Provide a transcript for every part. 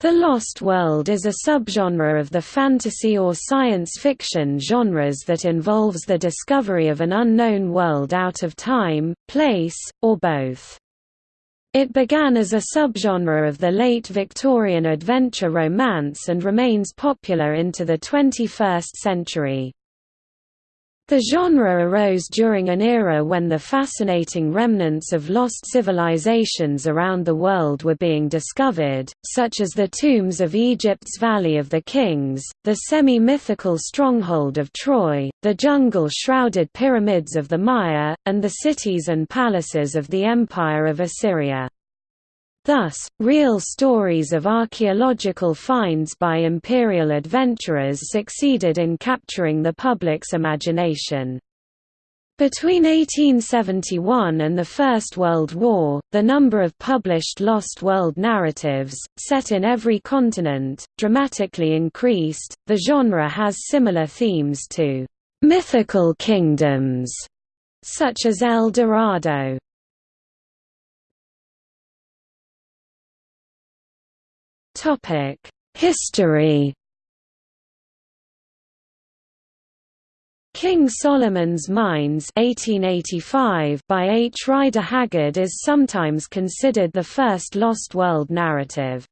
The Lost World is a subgenre of the fantasy or science fiction genres that involves the discovery of an unknown world out of time, place, or both. It began as a subgenre of the late Victorian adventure romance and remains popular into the 21st century. The genre arose during an era when the fascinating remnants of lost civilizations around the world were being discovered, such as the tombs of Egypt's Valley of the Kings, the semi-mythical stronghold of Troy, the jungle-shrouded pyramids of the Maya, and the cities and palaces of the Empire of Assyria. Thus, real stories of archaeological finds by imperial adventurers succeeded in capturing the public's imagination. Between 1871 and the First World War, the number of published Lost World narratives, set in every continent, dramatically increased. The genre has similar themes to mythical kingdoms, such as El Dorado. History King Solomon's Mines 1885 by H. Rider Haggard is sometimes considered the first Lost World narrative.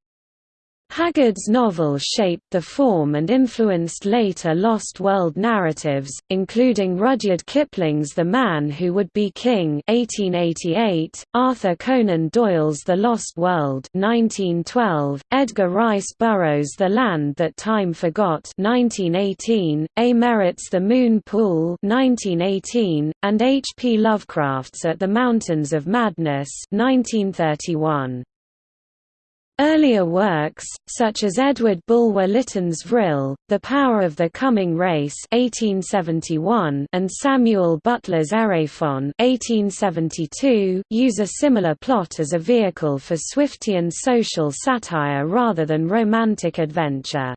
Haggard's novel shaped the form and influenced later Lost World narratives, including Rudyard Kipling's The Man Who Would Be King 1888, Arthur Conan Doyle's The Lost World 1912, Edgar Rice Burroughs' The Land That Time Forgot 1918, A. Merritt's The Moon Pool 1918, and H. P. Lovecraft's At the Mountains of Madness 1931. Earlier works, such as Edward Bulwer Lytton's Vril, The Power of the Coming Race 1871 and Samuel Butler's Erewhon 1872, use a similar plot as a vehicle for Swiftian social satire rather than romantic adventure.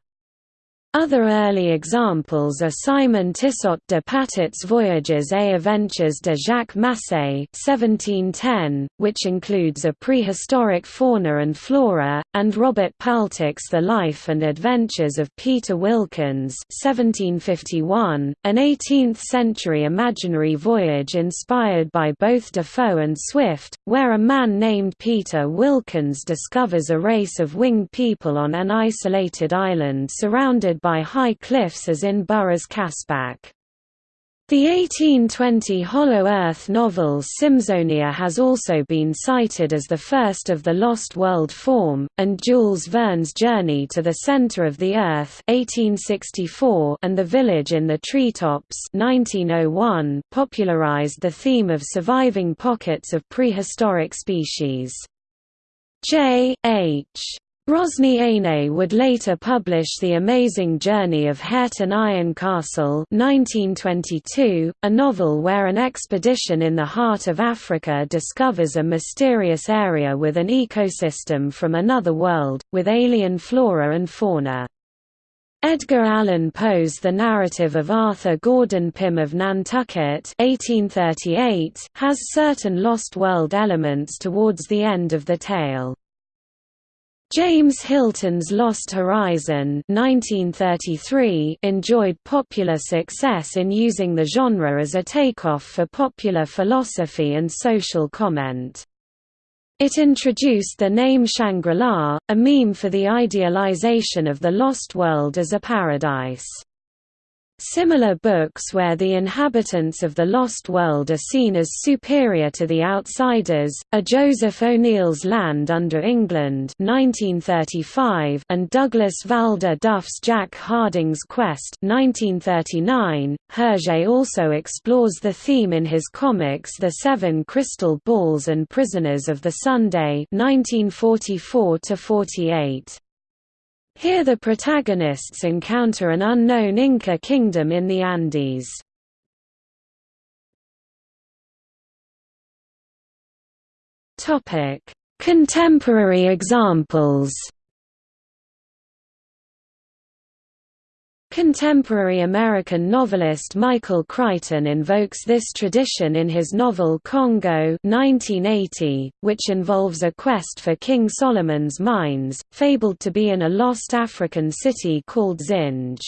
Other early examples are Simon Tyssot de Patot's Voyages et Aventures de Jacques Massé 1710, which includes a prehistoric fauna and flora, and Robert Paltock's The Life and Adventures of Peter Wilkins 1751, an 18th-century imaginary voyage inspired by both Defoe and Swift, where a man named Peter Wilkins discovers a race of winged people on an isolated island surrounded by high cliffs as in Burroughs' Caspak. The 1820 Hollow Earth novel Symzonia has also been cited as the first of the Lost World form, and Jules Verne's Journey to the Center of the Earth 1864 and The Village in the Treetops 1901 popularized the theme of surviving pockets of prehistoric species. J. H. Rosny would later publish The Amazing Journey of Hareton Ironcastle 1922, a novel where an expedition in the heart of Africa discovers a mysterious area with an ecosystem from another world, with alien flora and fauna. Edgar Allan Poe's The Narrative of Arthur Gordon Pym of Nantucket 1838 has certain Lost World elements towards the end of the tale. James Hilton's Lost Horizon 1933 enjoyed popular success in using the genre as a takeoff for popular philosophy and social comment. It introduced the name Shangri-La, a meme for the idealization of the lost world as a paradise. Similar books where the inhabitants of the Lost World are seen as superior to the outsiders, are Joseph O'Neill's Land Under England 1935 and Douglas Valder Duff's Jack Harding's Quest 1939. Hergé also explores the theme in his comics The Seven Crystal Balls and Prisoners of the Sunday 1944 48. Here the protagonists encounter an unknown Inca kingdom in the Andes. Contemporary examples Contemporary American novelist Michael Crichton invokes this tradition in his novel Congo 1980, which involves a quest for King Solomon's mines, fabled to be in a lost African city called Zinj.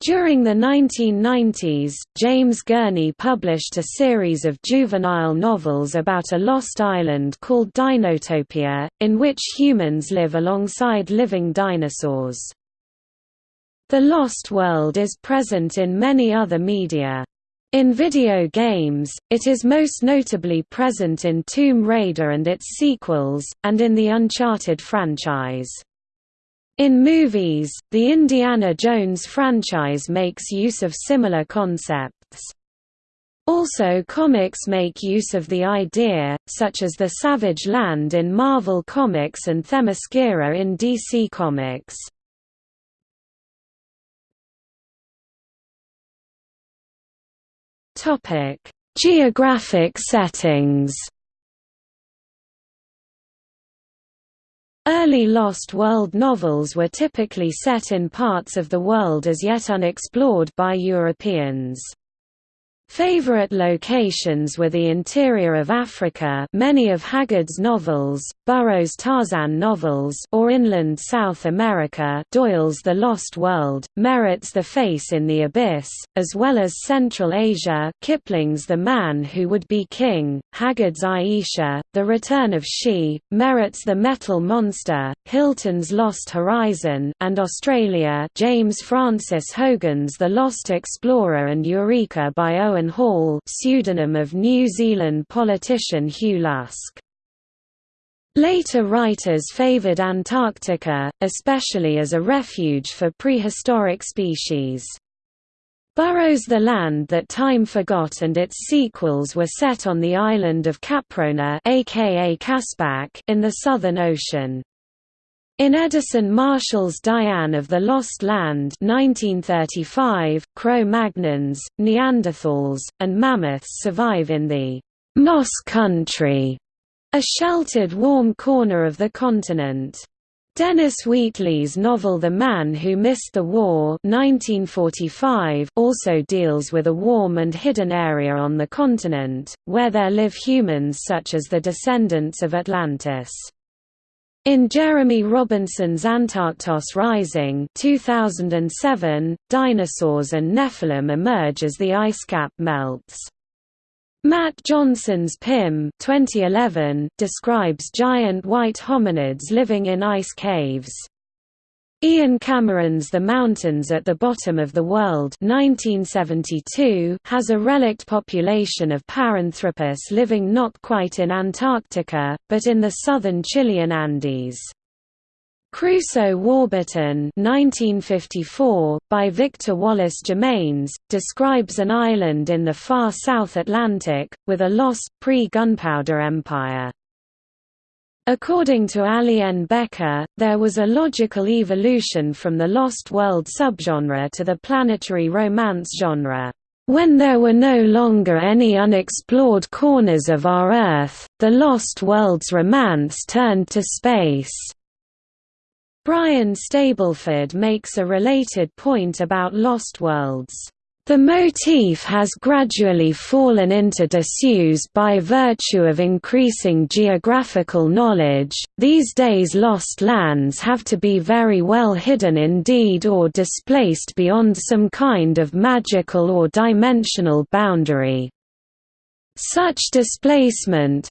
During the 1990s, James Gurney published a series of juvenile novels about a lost island called Dinotopia, in which humans live alongside living dinosaurs. The Lost World is present in many other media. In video games, it is most notably present in Tomb Raider and its sequels, and in the Uncharted franchise. In movies, the Indiana Jones franchise makes use of similar concepts. Also comics make use of the idea, such as the Savage Land in Marvel Comics and Themyscira in DC Comics. Topic: Geographic settings. Early Lost World novels were typically set in parts of the world as yet unexplored by Europeans. Favorite locations were the interior of Africa many of Haggard's novels, Burroughs' Tarzan novels or inland South America Doyle's The Lost World, Merritt's The Face in the Abyss, as well as Central Asia Kipling's The Man Who Would Be King, Haggard's Ayesha, The Return of She, Merritt's The Metal Monster, Hilton's Lost Horizon and Australia James Francis Hogan's The Lost Explorer and Eureka by Owen Hall pseudonym of New Zealand politician Hugh Lusk. Later writers favoured Antarctica, especially as a refuge for prehistoric species. Burroughs' The Land That Time Forgot and its sequels were set on the island of Caprona aka Caspak in the Southern Ocean. In Edison Marshall's Diane of the Lost Land 1935, Cro-Magnons, Neanderthals, and mammoths survive in the «Moss Country», a sheltered warm corner of the continent. Dennis Wheatley's novel The Man Who Missed the War 1945 also deals with a warm and hidden area on the continent, where there live humans such as the descendants of Atlantis. In Jeremy Robinson's Antarktos Rising 2007, dinosaurs and Nephilim emerge as the ice cap melts. Mat Johnson's Pym 2011 describes giant white hominids living in ice caves. Ian Cameron's The Mountains at the Bottom of the World 1972 has a relict population of Paranthropus living not quite in Antarctica, but in the southern Chilean Andes. Crusoe Warburton 1954, by Victor Wallace Germains, describes an island in the far South Atlantic, with a lost, pre-gunpowder empire. According to Ali N. Becker, there was a logical evolution from the Lost World subgenre to the planetary romance genre. When there were no longer any unexplored corners of our Earth, the Lost World's romance turned to space. Brian Stableford makes a related point about Lost Worlds. The motif has gradually fallen into disuse by virtue of increasing geographical knowledge. These days, lost lands have to be very well hidden indeed or displaced beyond some kind of magical or dimensional boundary. Such displacement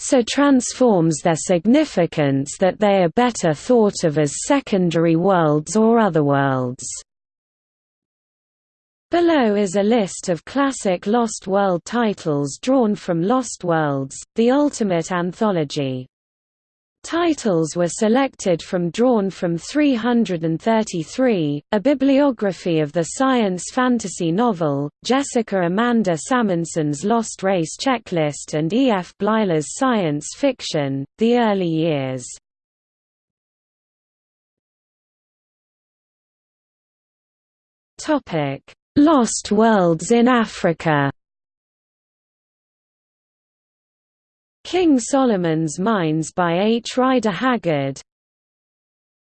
so transforms their significance that they are better thought of as secondary worlds or otherworlds. Below is a list of classic Lost World titles drawn from Lost Worlds, the ultimate anthology. Titles were selected from Drawn from 333, a bibliography of the science fantasy novel, Jessica Amanda Salmonson's Lost Race Checklist and E. F. Bleiler's science fiction, The Early Years. Topic Lost Worlds in Africa King Solomon's Mines by H. Rider Haggard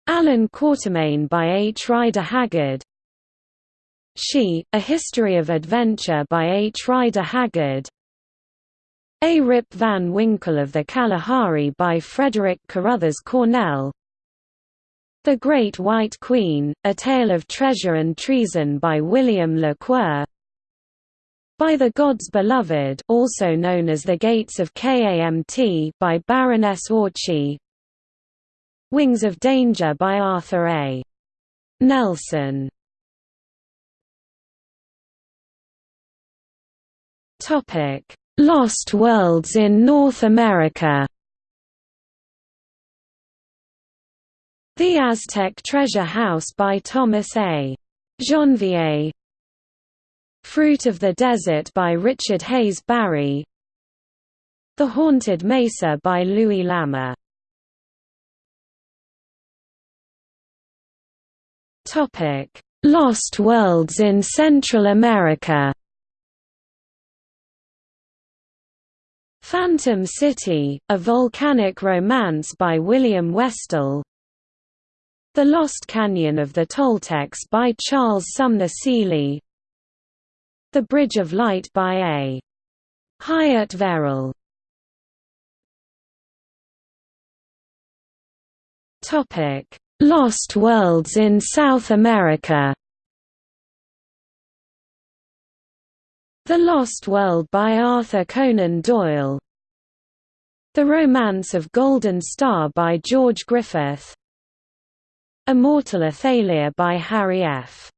Allan Quatermain by H. Rider Haggard She, A History of Adventure by H. Rider Haggard A. Rip Van Winkle of the Kalahari by Frederick Carruthers Cornell The Great White Queen, A Tale of Treasure and Treason by William Le Queux by the Gods Beloved also known as The Gates of Kamt by Baroness Orczy Wings of Danger by Arthur A. Nelson. Lost Worlds in North America The Aztec Treasure House by Thomas A. Janvier Fruit of the Desert by Richard Hayes Barry. The Haunted Mesa by Louis L'Amour Lost Worlds in Central America. Phantom City, A Volcanic Romance by William Westall The Lost Canyon of the Toltecs by Charles Sumner Seeley. The Bridge of Light by A. Hyatt Verrill. Lost Worlds in South America. The Lost World by Arthur Conan Doyle. The Romance of Golden Star by George Griffith Immortal Athalia by Harry F.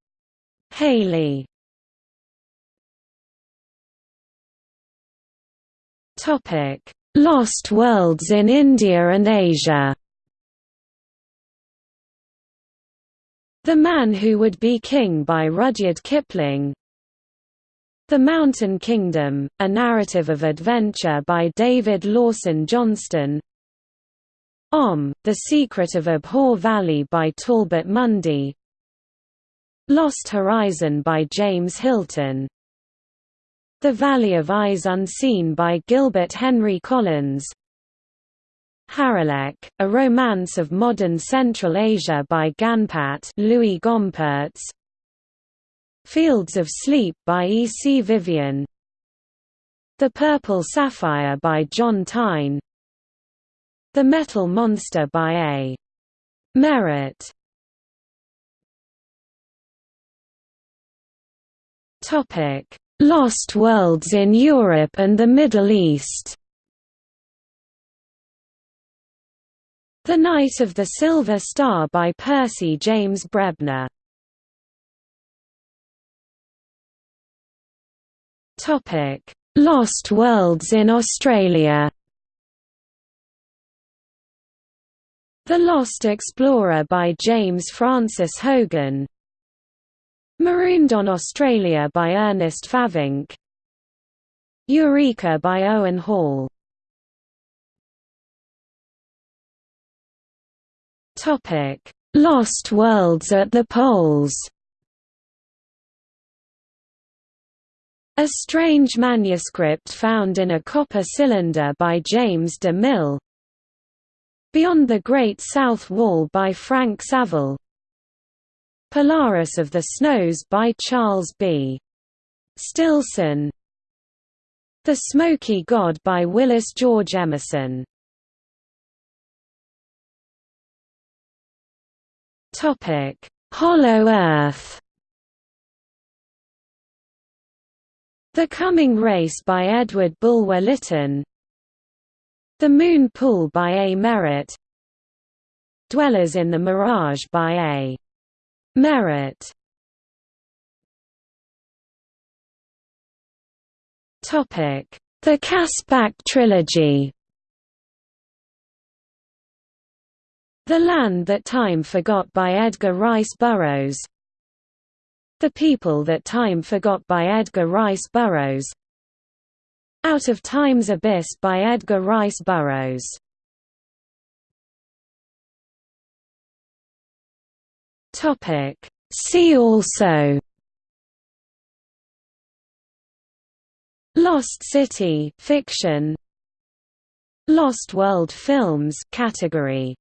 Haley. Lost Worlds in India and Asia. The Man Who Would Be King by Rudyard Kipling. The Mountain Kingdom, A Narrative of Adventure by David Lawson Johnston Om, The Secret of Ahbor Valley by Talbot Mundy. Lost Horizon by James Hilton. The Valley of Eyes Unseen by Gilbert Henry Collins. Harilek, A Romance of Modern Central Asia by Ganpat Louis Gompertz. Fields of Sleep by E. C. Vivian. The Purple Sapphire by John Taine The Metal Monster by A. Merritt. Lost Worlds in Europe and the Middle East. The Night of the Silver Star by Percy James Brebner. Lost Worlds in Australia The Lost Explorer by James Francis Hogan. Marooned on Australia by Ernest Favenc Eureka by Owen Hall. Lost Worlds at the Poles. A strange manuscript found in a copper cylinder by James de Mille Beyond the Great South Wall by Frank Saville. Polaris of the Snows by Charles B. Stilson. The Smoky God by Willis George Emerson. Hollow Earth. The Coming Race by Edward Bulwer Lytton The Moon Pool by A. Merritt. Dwellers in the Mirage by A. Merritt. The Caspak Trilogy. The Land That Time Forgot by Edgar Rice Burroughs. The People That Time Forgot by Edgar Rice Burroughs Out of Time's Abyss by Edgar Rice Burroughs. Topic. See also. Lost City fiction. Lost World Films category